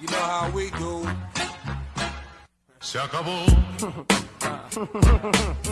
You know how we do. Se acabó.